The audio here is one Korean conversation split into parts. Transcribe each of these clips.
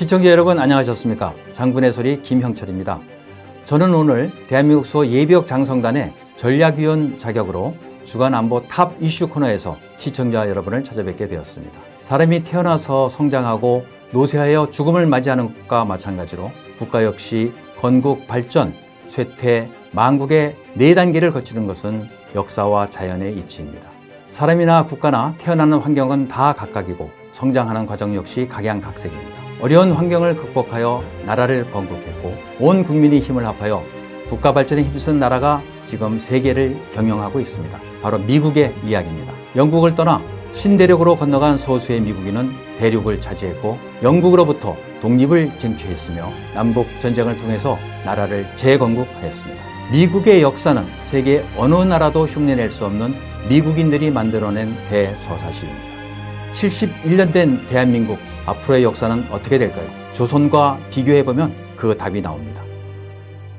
시청자 여러분 안녕하셨습니까? 장군의 소리 김형철입니다. 저는 오늘 대한민국 수호 예비역 장성단의 전략위원 자격으로 주간 안보 top 이슈 코너에서 시청자 여러분을 찾아뵙게 되었습니다. 사람이 태어나서 성장하고 노쇠하여 죽음을 맞이하는 것과 마찬가지로 국가 역시 건국, 발전, 쇠퇴, 망국의 네 단계를 거치는 것은 역사와 자연의 이치입니다. 사람이나 국가나 태어나는 환경은 다 각각이고 성장하는 과정 역시 각양각색입니다. 어려운 환경을 극복하여 나라를 건국했고 온 국민이 힘을 합하여 국가 발전에 힘쓴 나라가 지금 세계를 경영하고 있습니다. 바로 미국의 이야기입니다. 영국을 떠나 신대륙으로 건너간 소수의 미국인은 대륙을 차지했고 영국으로부터 독립을 쟁취했으며 남북 전쟁을 통해서 나라를 재건국하였습니다. 미국의 역사는 세계 어느 나라도 흉내낼 수 없는 미국인들이 만들어낸 대서사시입니다. 71년 된 대한민국 앞으로의 역사는 어떻게 될까요? 조선과 비교해보면 그 답이 나옵니다.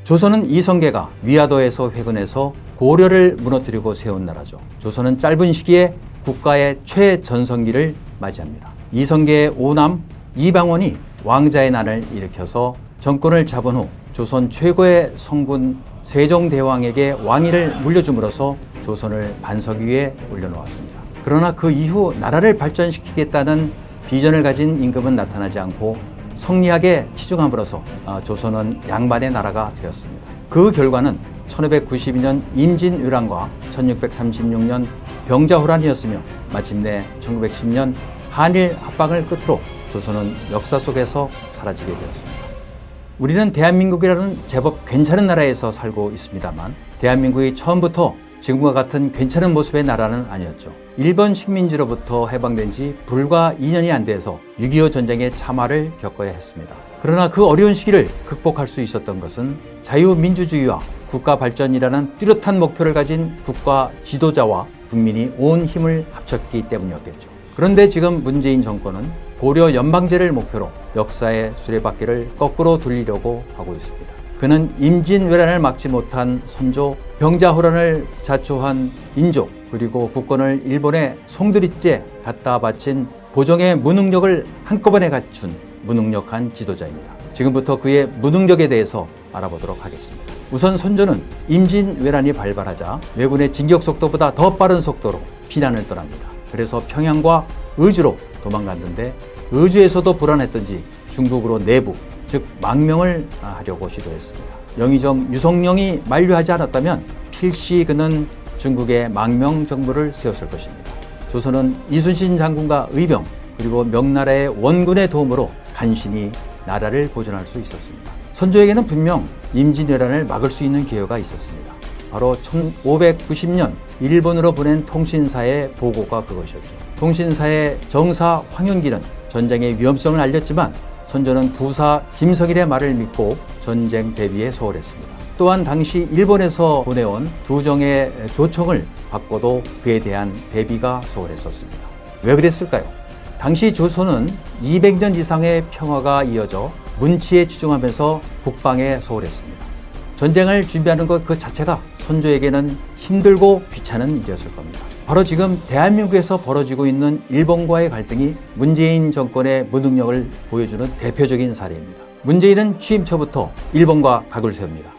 조선은 이성계가 위화도에서 회군해서 고려를 무너뜨리고 세운 나라죠. 조선은 짧은 시기에 국가의 최전성기를 맞이합니다. 이성계의 오남 이방원이 왕자의 난을 일으켜서 정권을 잡은 후 조선 최고의 성군 세종대왕에게 왕위를 물려줌으로써 조선을 반석 위에 올려놓았습니다. 그러나 그 이후 나라를 발전시키겠다는 비전을 가진 임금은 나타나지 않고 성리학에 치중함으로써 조선은 양반의 나라가 되었습니다. 그 결과는 1592년 임진왜란과 1636년 병자호란이었으며 마침내 1910년 한일 합방을 끝으로 조선은 역사 속에서 사라지게 되었습니다. 우리는 대한민국이라는 제법 괜찮은 나라에서 살고 있습니다만 대한민국이 처음부터 지금과 같은 괜찮은 모습의 나라는 아니었죠. 일본 식민지로부터 해방된 지 불과 2년이 안 돼서 6.25 전쟁의 참화를 겪어야 했습니다. 그러나 그 어려운 시기를 극복할 수 있었던 것은 자유민주주의와 국가 발전이라는 뚜렷한 목표를 가진 국가 지도자와 국민이 온 힘을 합쳤기 때문이었겠죠. 그런데 지금 문재인 정권은 고려 연방제를 목표로 역사의 수레바퀴를 거꾸로 돌리려고 하고 있습니다. 그는 임진왜란을 막지 못한 선조, 병자호란을 자초한 인족, 그리고 국권을 일본의 송두리째 갖다 바친 보정의 무능력을 한꺼번에 갖춘 무능력한 지도자입니다. 지금부터 그의 무능력에 대해서 알아보도록 하겠습니다. 우선 선조는 임진왜란이 발발하자 왜군의 진격 속도보다 더 빠른 속도로 피난을 떠납니다. 그래서 평양과 의주로 도망갔는데 의주에서도 불안했던지 중국으로 내부 즉 망명을 하려고 시도했습니다. 영의정 유성령이 만류하지 않았다면 필시 그는 중국의 망명 정부를 세웠을 것입니다. 조선은 이순신 장군과 의병 그리고 명나라의 원군의 도움으로 간신히 나라를 보존할 수 있었습니다. 선조에게는 분명 임진왜란을 막을 수 있는 기회가 있었습니다. 바로 1590년 일본으로 보낸 통신사의 보고가 그것이었죠. 통신사의 정사 황윤기는 전쟁의 위험성을 알렸지만 선조는 부사 김석일의 말을 믿고 전쟁 대비에 소홀했습니다. 또한 당시 일본에서 보내온 두 정의 조청을 받고도 그에 대한 대비가 소홀했었습니다. 왜 그랬을까요? 당시 조선은 200년 이상의 평화가 이어져 문치에 치중하면서 국방에 소홀했습니다. 전쟁을 준비하는 것 그 자체가 선조에게는 힘들고 귀찮은 일이었을 겁니다. 바로 지금 대한민국에서 벌어지고 있는 일본과의 갈등이 문재인 정권의 무능력을 보여주는 대표적인 사례입니다. 문재인은 취임 초부터 일본과 각을 세웁니다.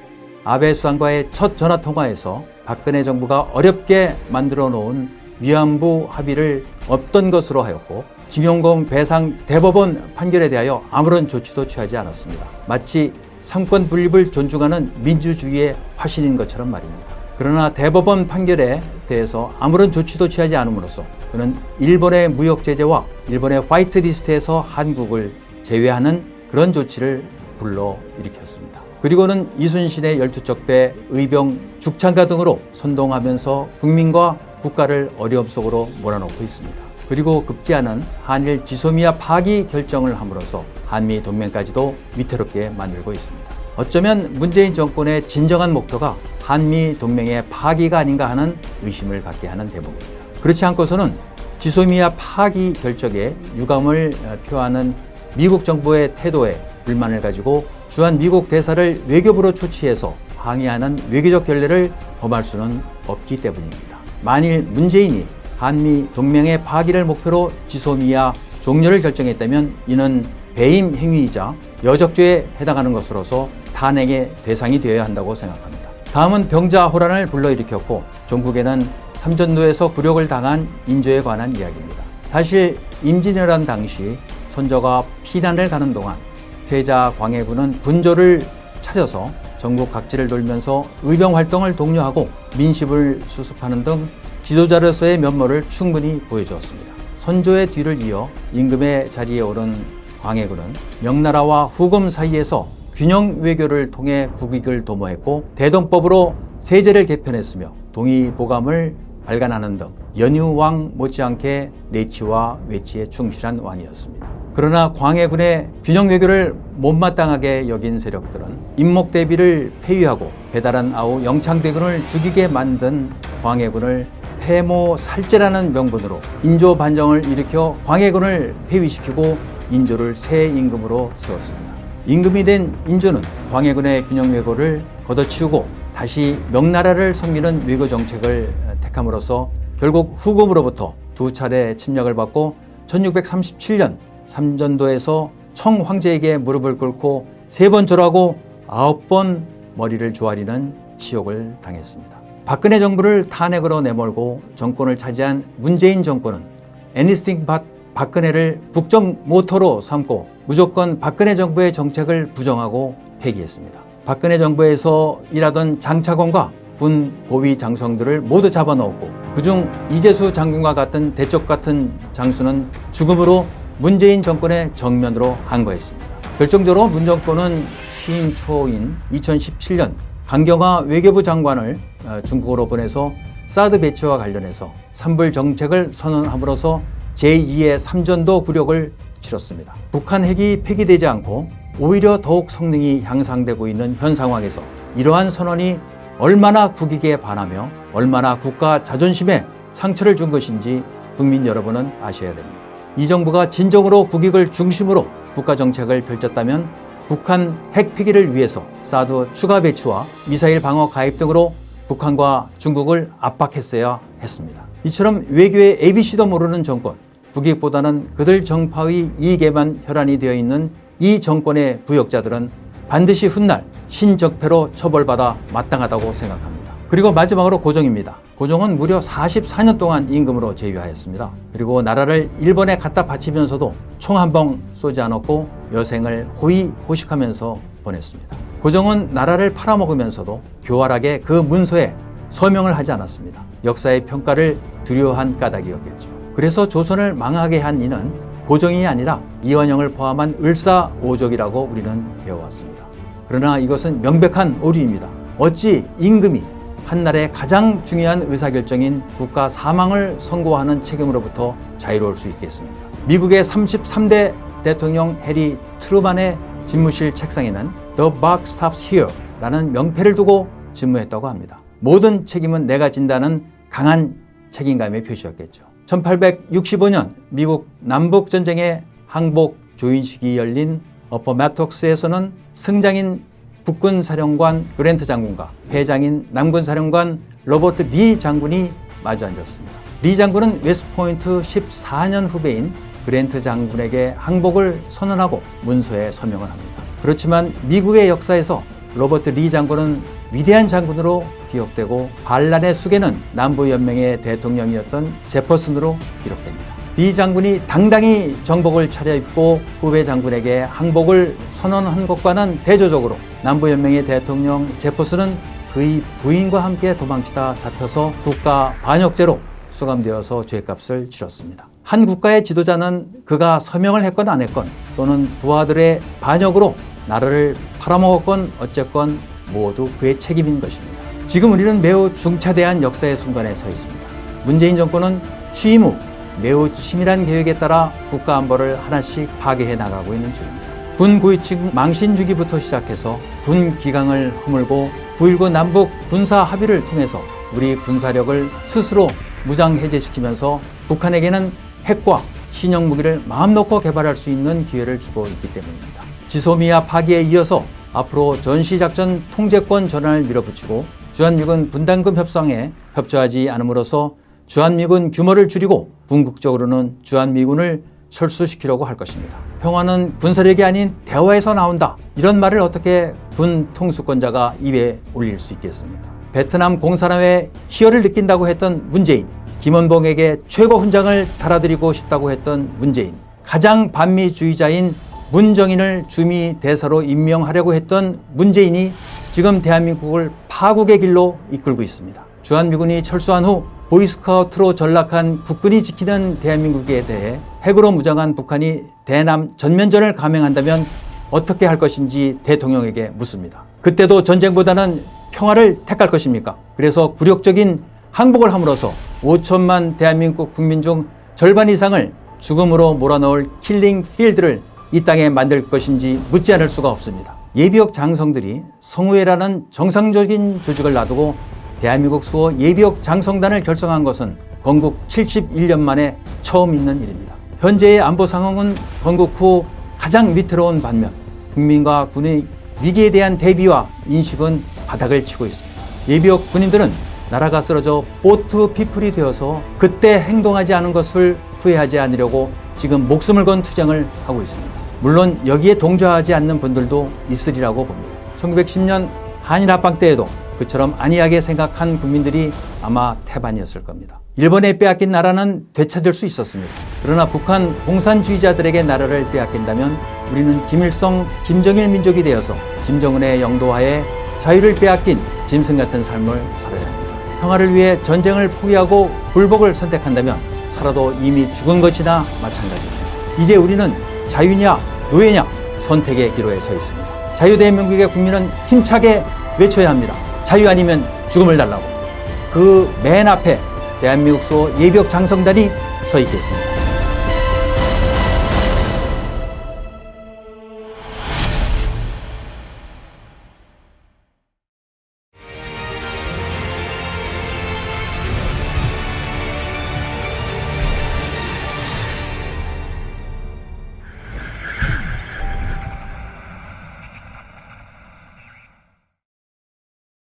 아베 수상과의 첫 전화 통화에서 박근혜 정부가 어렵게 만들어 놓은 위안부 합의를 없던 것으로 하였고 징용공 배상 대법원 판결에 대하여 아무런 조치도 취하지 않았습니다. 마치 삼권 분립을 존중하는 민주주의의 화신인 것처럼 말입니다. 그러나 대법원 판결에 대해서 아무런 조치도 취하지 않음으로써 그는 일본의 무역 제재와 일본의 화이트 리스트에서 한국을 제외하는 그런 조치를 불러 일으켰습니다. 그리고는 이순신의 열두척배, 의병, 죽창가 등으로 선동하면서 국민과 국가를 어려움 속으로 몰아넣고 있습니다. 그리고 급기야는 한일 지소미아 파기 결정을 함으로써 한미 동맹까지도 위태롭게 만들고 있습니다. 어쩌면 문재인 정권의 진정한 목표가 한미 동맹의 파기가 아닌가 하는 의심을 갖게 하는 대목입니다. 그렇지 않고서는 지소미아 파기 결정에 유감을 표하는 미국 정부의 태도에 불만을 가지고 주한 미국 대사를 외교부로 초치해서 항의하는 외교적 결례를 범할 수는 없기 때문입니다. 만일 문재인이 한미 동맹의 파기를 목표로 지소미아 종료를 결정했다면 이는 배임 행위이자 여적죄에 해당하는 것으로서 탄핵의 대상이 되어야 한다고 생각합니다. 다음은 병자 호란을 불러일으켰고 종국에는 삼전도에서 굴욕을 당한 인조에 관한 이야기입니다. 사실 임진왜란 당시 선조가 피난을 가는 동안 세자 광해군은 군조를 차려서 전국 각지를 돌면서 의병 활동을 독려하고 민심을 수습하는 등 지도자로서의 면모를 충분히 보여주었습니다. 선조의 뒤를 이어 임금의 자리에 오른 광해군은 명나라와 후금 사이에서 균형 외교를 통해 국익을 도모했고 대동법으로 세제를 개편했으며 동의보감을 발간하는 등 연유왕 못지않게 내치와 외치에 충실한 왕이었습니다. 그러나 광해군의 균형 외교를 못마땅하게 여긴 세력들은 임목대비를 폐위하고 배달한 아우 영창대군을 죽이게 만든 광해군을 폐모 살제라는 명분으로 인조 반정을 일으켜 광해군을 폐위시키고 인조를 새 임금으로 세웠습니다. 임금이 된 인조는 광해군의 균형 외교를 걷어치우고 다시 명나라를 섬기는 외교 정책을 택함으로써 결국 후금으로부터 두 차례 침략을 받고 1637년 삼전도에서 청 황제에게 무릎을 꿇고 세 번 절하고 아홉 번 머리를 조아리는 치욕을 당했습니다. 박근혜 정부를 탄핵으로 내몰고 정권을 차지한 문재인 정권은 anything but 박근혜를 국정 모토로 삼고 무조건 박근혜 정부의 정책을 부정하고 폐기했습니다. 박근혜 정부에서 일하던 장차관과 군 고위 장성들을 모두 잡아넣었고 그중 이재수 장군과 같은 대쪽 같은 장수는 죽음으로 문재인 정권의 정면으로 항거했습니다. 결정적으로 문 정권은 취임 초인 2017년 강경화 외교부 장관을 어, 중국으로 보내서 사드 배치와 관련해서 삼불 정책을 선언함으로써 제2의 삼전도 굴욕을 치렀습니다. 북한 핵이 폐기되지 않고 오히려 더욱 성능이 향상되고 있는 현 상황에서 이러한 선언이 얼마나 국익에 반하며 얼마나 국가 자존심에 상처를 준 것인지 국민 여러분은 아셔야 됩니다. 이 정부가 진정으로 국익을 중심으로 국가 정책을 펼쳤다면 북한 핵 폐기를 위해서 사드 추가 배치와 미사일 방어 가입 등으로 북한과 중국을 압박했어야 했습니다. 이처럼 외교의 ABC도 모르는 정권, 국익보다는 그들 정파의 이익에만 혈안이 되어 있는 이 정권의 부역자들은 반드시 훗날 신적폐로 처벌받아 마땅하다고 생각합니다. 그리고 마지막으로 고종입니다. 고종은 무려 44년 동안 임금으로 재위하였습니다. 그리고 나라를 일본에 갖다 바치면서도 총한방 쏘지 않았고 여생을 호의 호식하면서 보냈습니다. 고종은 나라를 팔아먹으면서도 교활하게 그 문서에 서명을 하지 않았습니다. 역사의 평가를 두려워한 까닭이었겠죠. 그래서 조선을 망하게 한 이는 고종이 아니라 이완영을 포함한 을사오족이라고 우리는 배워왔습니다. 그러나 이것은 명백한 오류입니다. 어찌 임금이 한날의 가장 중요한 의사결정인 국가 사망을 선고하는 책임으로부터 자유로울 수 있겠습니까? 미국의 33대 대통령 해리 트루만의 집무실 책상에는 The buck stops here 라는 명패를 두고 집무했다고 합니다. 모든 책임은 내가 진다는 강한 책임감의 표시였겠죠. 1865년 미국 남북전쟁의 항복 조인식이 열린 애퍼매톡스에서는 승장인 북군 사령관 그랜트 장군과 패장인 남군 사령관 로버트 리 장군이 마주 앉았습니다. 리 장군은 웨스트포인트 14년 후배인 그랜트 장군에게 항복을 선언하고 문서에 서명을 합니다. 그렇지만 미국의 역사에서 로버트 리 장군은 위대한 장군으로 기억되고 반란의 수괴는 남부연맹의 대통령이었던 제퍼슨으로 기록됩니다. 리 장군이 당당히 정복을 차려입고 후배 장군에게 항복을 선언한 것과는 대조적으로 남부연맹의 대통령 제퍼슨은 그의 부인과 함께 도망치다 잡혀서 국가 반역죄로 수감되어서 죄값을 치렀습니다. 한 국가의 지도자는 그가 서명을 했건 안 했건 또는 부하들의 반역으로 나라를 팔아먹었건 어쨌건 모두 그의 책임인 것입니다. 지금 우리는 매우 중차대한 역사의 순간에 서 있습니다. 문재인 정권은 취임 후 매우 치밀한 계획에 따라 국가 안보를 하나씩 파괴해 나가고 있는 중입니다. 군 고위층 망신 주기부터 시작해서 군 기강을 허물고 9.19 남북 군사 합의를 통해서 우리 군사력을 스스로 무장 해제시키면서 북한에게는 핵과 신형 무기를 마음 놓고 개발할 수 있는 기회를 주고 있기 때문입니다. 지소미아 파기에 이어서 앞으로 전시작전 통제권 전환을 밀어붙이고 주한미군 분담금 협상에 협조하지 않음으로써 주한미군 규모를 줄이고 궁극적으로는 주한미군을 철수시키려고 할 것입니다. 평화는 군사력이 아닌 대화에서 나온다. 이런 말을 어떻게 군 통수권자가 입에 올릴 수 있겠습니까? 베트남 공산화의 희열을 느낀다고 했던 문재인, 김원봉에게 최고 훈장을 달아드리고 싶다고 했던 문재인, 가장 반미주의자인 문정인을 주미 대사로 임명하려고 했던 문재인이 지금 대한민국을 파국의 길로 이끌고 있습니다. 주한미군이 철수한 후 보이스카우트로 전락한 국군이 지키는 대한민국에 대해 핵으로 무장한 북한이 대남 전면전을 감행한다면 어떻게 할 것인지 대통령에게 묻습니다. 그때도 전쟁보다는 평화를 택할 것입니까? 그래서 굴욕적인 항복을 함으로써 5천만 대한민국 국민 중 절반 이상을 죽음으로 몰아넣을 킬링 필드를 이 땅에 만들 것인지 묻지 않을 수가 없습니다. 예비역 장성들이 성우회라는 정상적인 조직을 놔두고 대한민국 수호 예비역 장성단을 결성한 것은 건국 71년 만에 처음 있는 일입니다. 현재의 안보 상황은 건국 후 가장 위태로운 반면 국민과 군의 위기에 대한 대비와 인식은 바닥을 치고 있습니다. 예비역 군인들은 나라가 쓰러져 보트 피플이 되어서 그때 행동하지 않은 것을 후회하지 않으려고 지금 목숨을 건 투쟁을 하고 있습니다. 물론 여기에 동조하지 않는 분들도 있으리라고 봅니다. 1910년 한일 합방 때에도 그처럼 안이하게 생각한 국민들이 아마 태반이었을 겁니다. 일본에 빼앗긴 나라는 되찾을 수 있었습니다. 그러나 북한 공산주의자들에게 나라를 빼앗긴다면 우리는 김일성, 김정일 민족이 되어서 김정은의 영도하에 자유를 빼앗긴 짐승 같은 삶을 살아야 합니다. 평화를 위해 전쟁을 포기하고 불복을 선택한다면 살아도 이미 죽은 것이나 마찬가지입니다. 이제 우리는 자유냐 노예냐 선택의 기로에 서 있습니다. 자유대한민국의 국민은 힘차게 외쳐야 합니다. 자유 아니면 죽음을 달라고. 그 맨 앞에 대한민국 수 예비역 장성단이 서 있겠습니다.